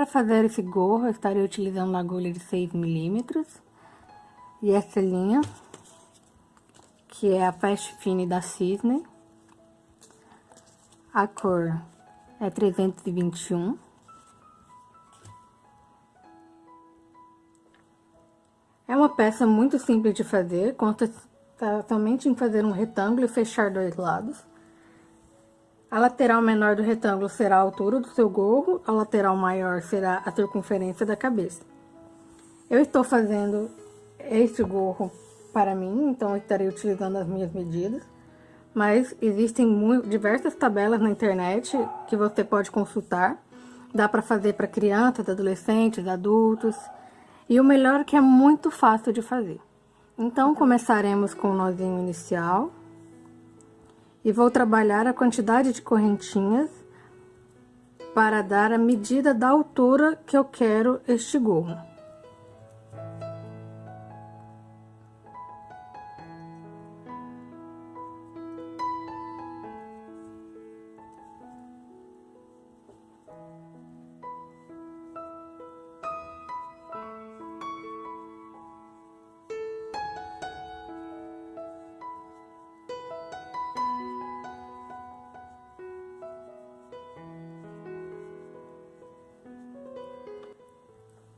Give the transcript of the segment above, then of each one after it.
Para fazer esse gorro, eu estarei utilizando uma agulha de 6 milímetros. E essa linha, que é a Fast Fine da Cisne. A cor é 321. É uma peça muito simples de fazer, conta somente em fazer um retângulo e fechar dois lados. A lateral menor do retângulo será a altura do seu gorro, a lateral maior será a circunferência da cabeça. Eu estou fazendo este gorro para mim, então estarei utilizando as minhas medidas. Mas existem diversas tabelas na internet que você pode consultar. Dá para fazer para crianças, adolescentes, adultos. E o melhor é que é muito fácil de fazer. Então, começaremos com o nozinho inicial e vou trabalhar a quantidade de correntinhas para dar a medida da altura que eu quero este gorro.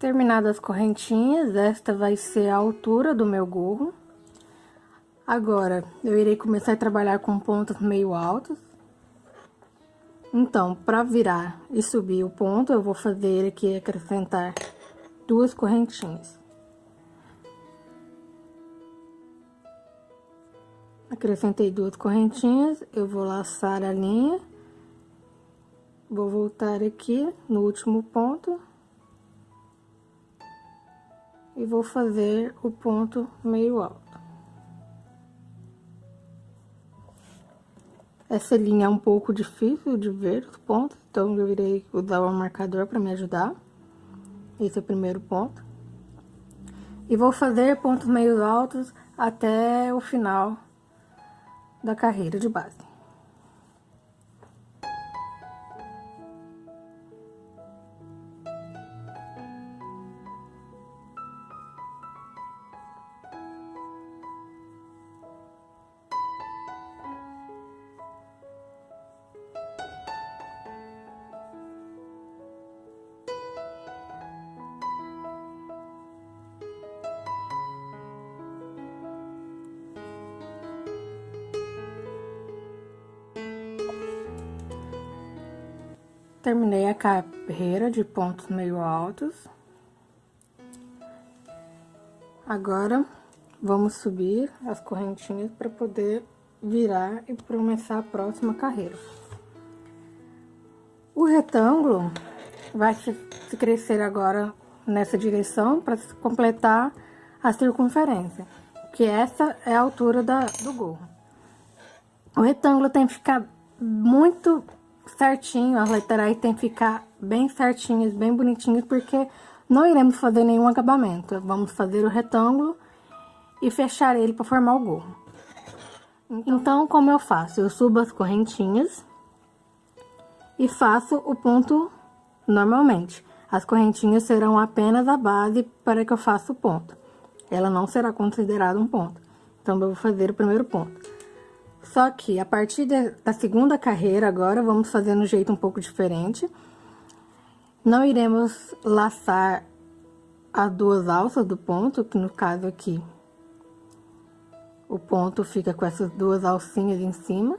Terminadas as correntinhas, esta vai ser a altura do meu gorro. Agora, eu irei começar a trabalhar com pontos meio altos. Então, para virar e subir o ponto, eu vou fazer aqui acrescentar duas correntinhas. Acrescentei duas correntinhas, eu vou laçar a linha. Vou voltar aqui no último ponto e vou fazer o ponto meio alto. Essa linha é um pouco difícil de ver os pontos, então eu irei usar o marcador para me ajudar. Esse é o primeiro ponto. E vou fazer pontos meio altos até o final da carreira de base. Terminei a carreira de pontos meio altos. Agora, vamos subir as correntinhas para poder virar e começar a próxima carreira. O retângulo vai se crescer agora nessa direção para completar a circunferência, que essa é a altura da, do gorro. O retângulo tem que ficar muito certinho, as laterais tem que ficar bem certinhas, bem bonitinhas, porque não iremos fazer nenhum acabamento. Vamos fazer o retângulo e fechar ele para formar o gorro. Então, como eu faço? Eu subo as correntinhas e faço o ponto normalmente. As correntinhas serão apenas a base para que eu faça o ponto. Ela não será considerada um ponto. Então, eu vou fazer o primeiro ponto. Só que a partir de, da segunda carreira agora, vamos fazer um jeito um pouco diferente. Não iremos laçar as duas alças do ponto, que no caso aqui, o ponto fica com essas duas alcinhas em cima.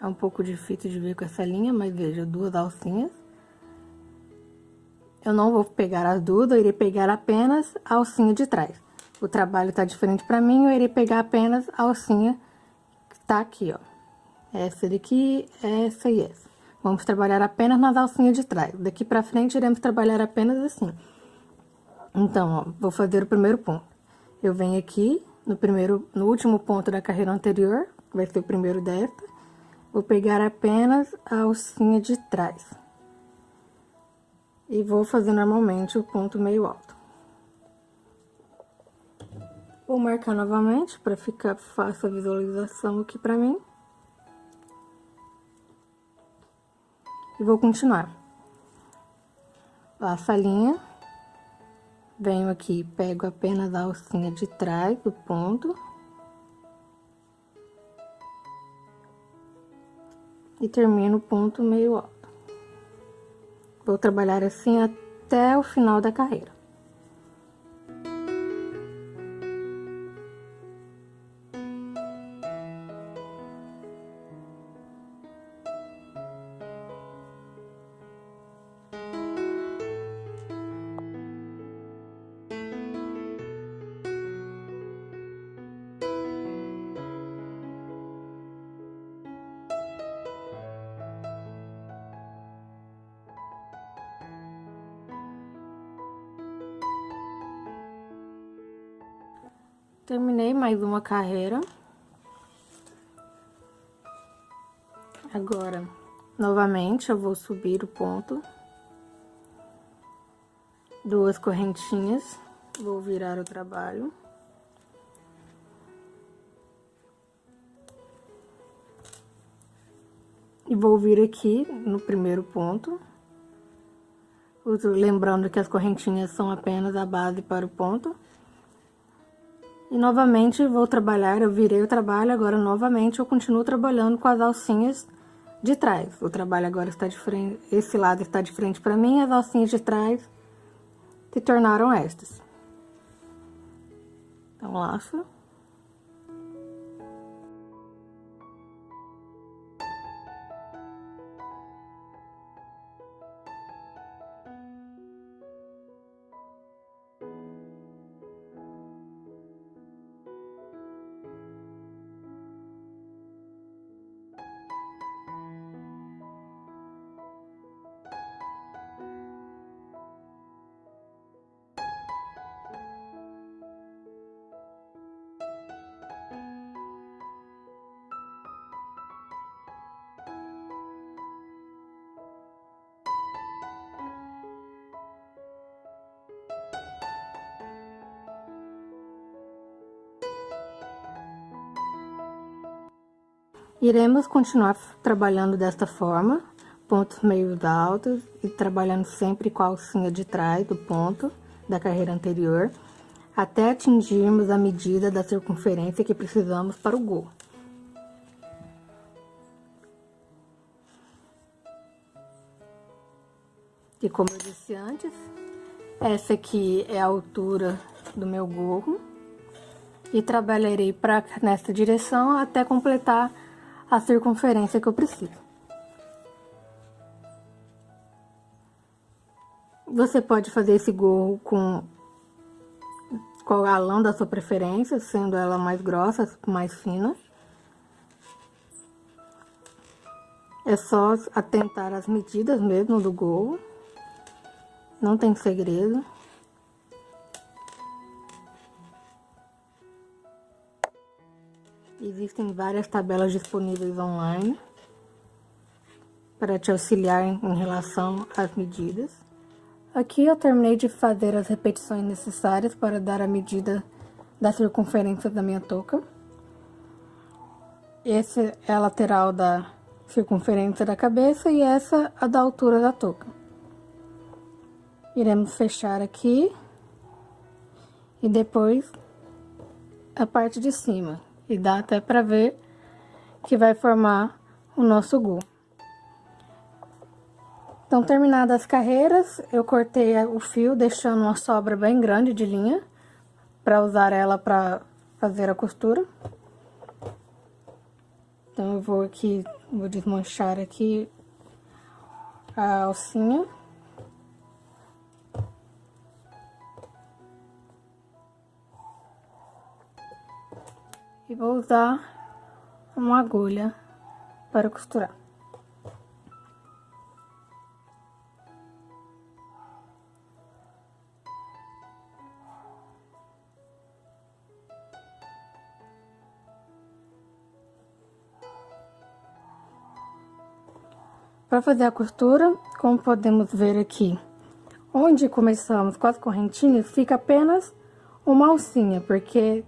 É um pouco difícil de ver com essa linha, mas veja, duas alcinhas. Eu não vou pegar as duas, eu irei pegar apenas a alcinha de trás. O trabalho tá diferente pra mim, eu irei pegar apenas a alcinha tá aqui, ó. Essa daqui, essa e essa. Vamos trabalhar apenas nas alcinhas de trás. Daqui pra frente, iremos trabalhar apenas assim. Então, ó, vou fazer o primeiro ponto. Eu venho aqui, no primeiro, no último ponto da carreira anterior, vai ser o primeiro desta. Vou pegar apenas a alcinha de trás. E vou fazer normalmente o ponto meio alto. Vou marcar novamente para ficar fácil a visualização aqui para mim. E vou continuar. Laço a linha. Venho aqui, pego apenas a alcinha de trás do ponto. E termino o ponto meio alto. Vou trabalhar assim até o final da carreira. Terminei mais uma carreira. Agora, novamente, eu vou subir o ponto. Duas correntinhas. Vou virar o trabalho. E vou vir aqui no primeiro ponto. Lembrando que as correntinhas são apenas a base para o ponto. E novamente vou trabalhar, eu virei o trabalho, agora novamente eu continuo trabalhando com as alcinhas de trás. O trabalho agora está de frente, esse lado está de frente para mim, as alcinhas de trás se tornaram estas. Então, laço. Iremos continuar trabalhando desta forma, pontos meios altos e trabalhando sempre com a alcinha de trás do ponto da carreira anterior, até atingirmos a medida da circunferência que precisamos para o gorro. E como eu disse antes, essa aqui é a altura do meu gorro e trabalharei para nessa direção até completar a circunferência que eu preciso. Você pode fazer esse gorro com qual a lã da sua preferência, sendo ela mais grossa, mais fina. É só atentar as medidas mesmo do gorro. Não tem segredo. Existem várias tabelas disponíveis online para te auxiliar em relação às medidas. Aqui eu terminei de fazer as repetições necessárias para dar a medida da circunferência da minha touca. Essa é a lateral da circunferência da cabeça e essa a da altura da touca. Iremos fechar aqui e depois a parte de cima. E dá até pra ver que vai formar o nosso gu. Então, terminadas as carreiras, eu cortei o fio, deixando uma sobra bem grande de linha, para usar ela para fazer a costura. Então, eu vou aqui, vou desmanchar aqui a alcinha. E vou usar uma agulha para costurar. Para fazer a costura, como podemos ver aqui, onde começamos com as correntinhas, fica apenas uma alcinha, porque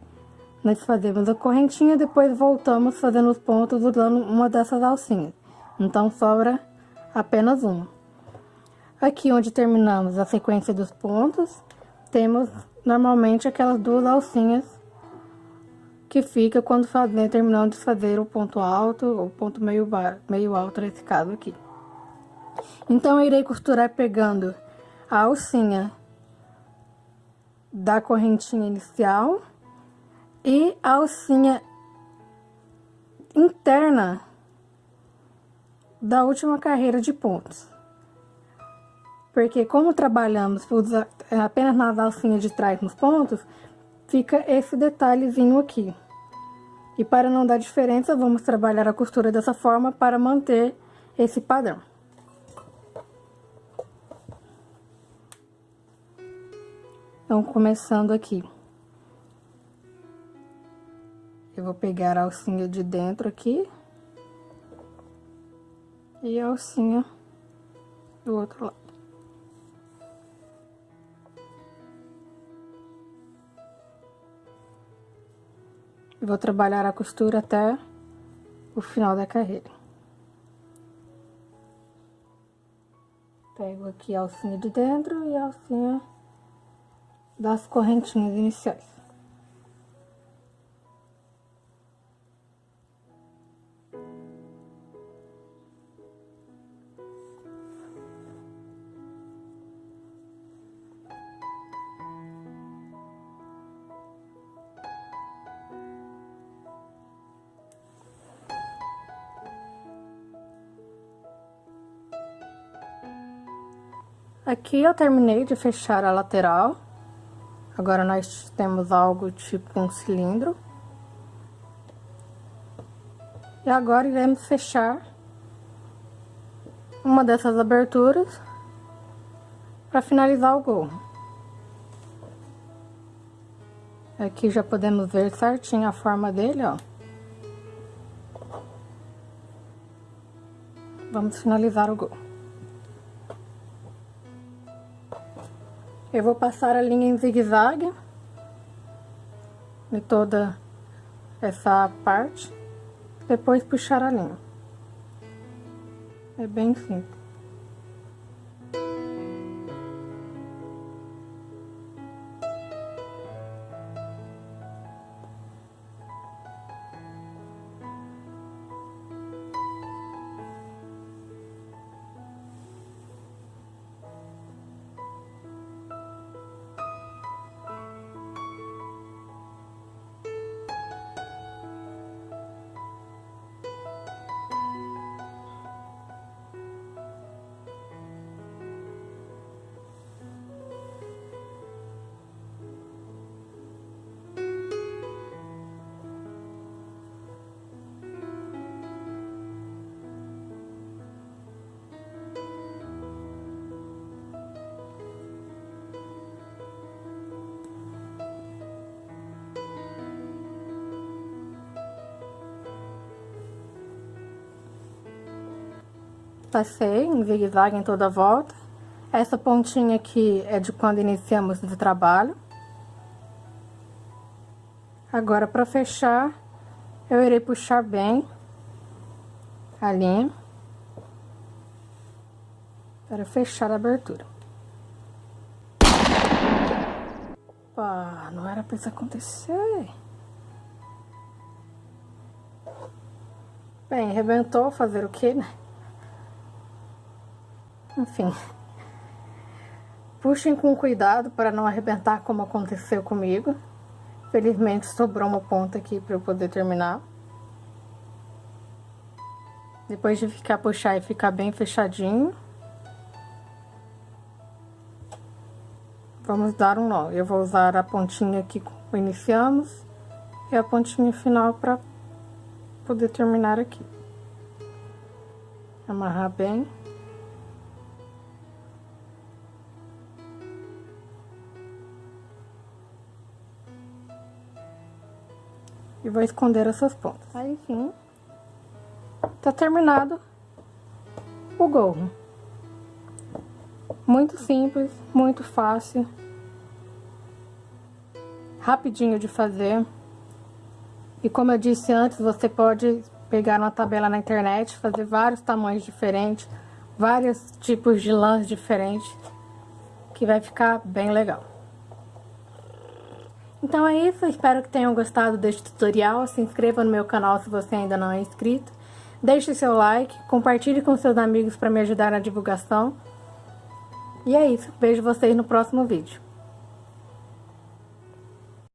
nós fazemos a correntinha, depois voltamos fazendo os pontos usando uma dessas alcinhas. Então, sobra apenas uma. Aqui onde terminamos a sequência dos pontos, temos normalmente aquelas duas alcinhas que fica quando fazer, terminando de fazer o ponto alto ou ponto meio, meio alto nesse caso aqui. Então, eu irei costurar pegando a alcinha da correntinha inicial e alcinha interna da última carreira de pontos. Porque como trabalhamos apenas nas alcinhas de trás nos pontos, fica esse detalhezinho aqui. E para não dar diferença, vamos trabalhar a costura dessa forma para manter esse padrão. Então, começando aqui. Eu vou pegar a alcinha de dentro aqui. E a alcinha do outro lado. Vou trabalhar a costura até o final da carreira. Pego aqui a alcinha de dentro e a alcinha das correntinhas iniciais. Aqui eu terminei de fechar a lateral. Agora, nós temos algo tipo um cilindro. E agora, iremos fechar uma dessas aberturas para finalizar o gorro. Aqui já podemos ver certinho a forma dele, ó. Vamos finalizar o gorro. Eu vou passar a linha em zigue-zague de toda essa parte, depois puxar a linha. É bem simples. Passei em zigue-zague em toda a volta. Essa pontinha aqui é de quando iniciamos o trabalho. Agora, para fechar, eu irei puxar bem a linha para fechar a abertura. Opa, não era para isso acontecer. Bem, arrebentou, fazer o que, né? Enfim. Puxem com cuidado para não arrebentar como aconteceu comigo. Felizmente sobrou uma ponta aqui para eu poder terminar. Depois de ficar puxar e ficar bem fechadinho. Vamos dar um nó. Eu vou usar a pontinha que iniciamos e a pontinha final para poder terminar aqui. Amarrar bem. E vou esconder essas pontas. Aí, enfim, tá terminado o gorro. Muito simples, muito fácil. Rapidinho de fazer. E como eu disse antes, você pode pegar uma tabela na internet, fazer vários tamanhos diferentes, vários tipos de lãs diferentes, que vai ficar bem legal. Então é isso, espero que tenham gostado deste tutorial, se inscreva no meu canal se você ainda não é inscrito, deixe seu like, compartilhe com seus amigos para me ajudar na divulgação, e é isso, vejo vocês no próximo vídeo.